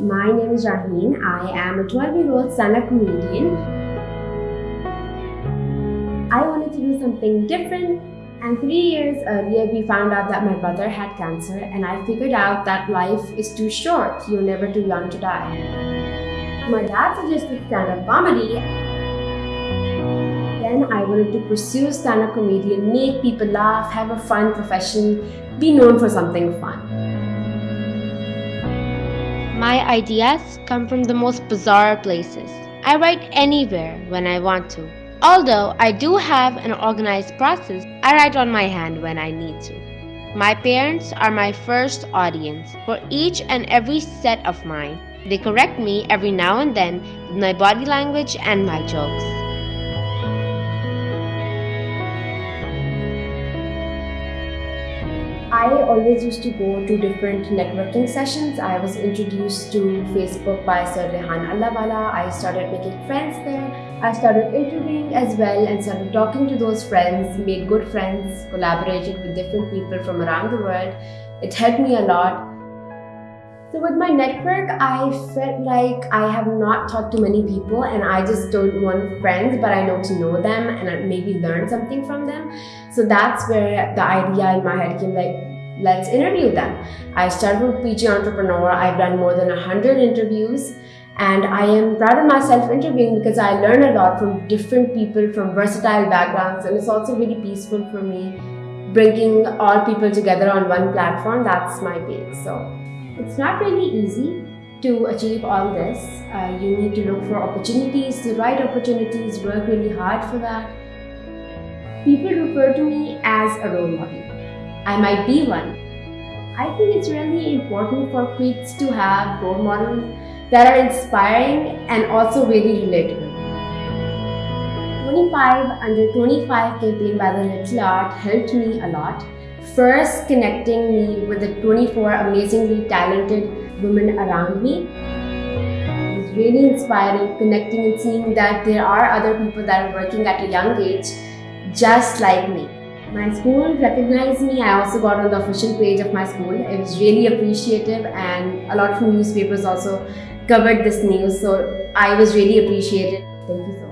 My name is Raheen. I am a 12 year old stand-up comedian. I wanted to do something different and three years earlier we found out that my brother had cancer and I figured out that life is too short. You're never too young to die. My dad suggested stand-up comedy. Then I wanted to pursue stand-up comedian, make people laugh, have a fun profession, be known for something fun. Ideas come from the most bizarre places. I write anywhere when I want to. Although I do have an organized process, I write on my hand when I need to. My parents are my first audience for each and every set of mine. They correct me every now and then with my body language and my jokes. I always used to go to different networking sessions. I was introduced to Facebook by Sir Rehan Allahwala. I started making friends there. I started interviewing as well and started talking to those friends, made good friends, collaborated with different people from around the world. It helped me a lot. So with my network, I felt like I have not talked to many people and I just don't want friends, but I know to know them and maybe learn something from them. So that's where the idea in my head came like, let's interview them. I started with PG Entrepreneur. I've done more than 100 interviews and I am proud of myself interviewing because I learn a lot from different people from versatile backgrounds and it's also really peaceful for me bringing all people together on one platform. That's my base. So it's not really easy to achieve all this. Uh, you need to look for opportunities, the right opportunities, work really hard for that. People refer to me as a role model. I might be one. I think it's really important for kids to have role models that are inspiring and also really relatable. 25 Under 25 campaign by the Little Art helped me a lot first connecting me with the 24 amazingly talented women around me. It was really inspiring connecting and seeing that there are other people that are working at a young age just like me. My school recognized me. I also got on the official page of my school. It was really appreciative and a lot of newspapers also covered this news. So I was really appreciated. Thank you so much.